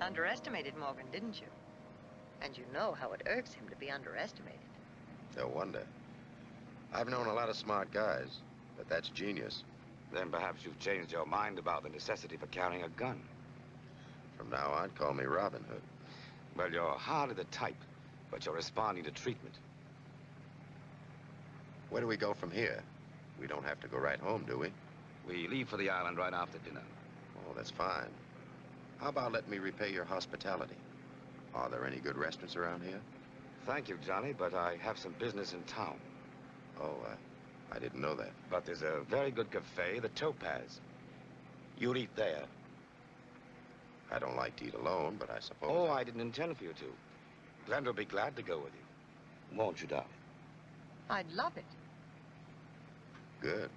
Underestimated Morgan, didn't you? And you know how it irks him to be underestimated. No wonder. I've known a lot of smart guys, but that's genius. Then perhaps you've changed your mind about the necessity for carrying a gun. From now on, call me Robin Hood. Well, you're hardly the type, but you're responding to treatment. Where do we go from here? We don't have to go right home, do we? We leave for the island right after dinner. Oh, that's fine. How about letting me repay your hospitality? Are there any good restaurants around here? Thank you, Johnny, but I have some business in town. Oh, uh, I didn't know that. But there's a very good cafe, the Topaz. You'll eat there. I don't like to eat alone, but I suppose... Oh, I didn't intend for you to. Glenda will be glad to go with you. Won't you, darling? I'd love it. Good.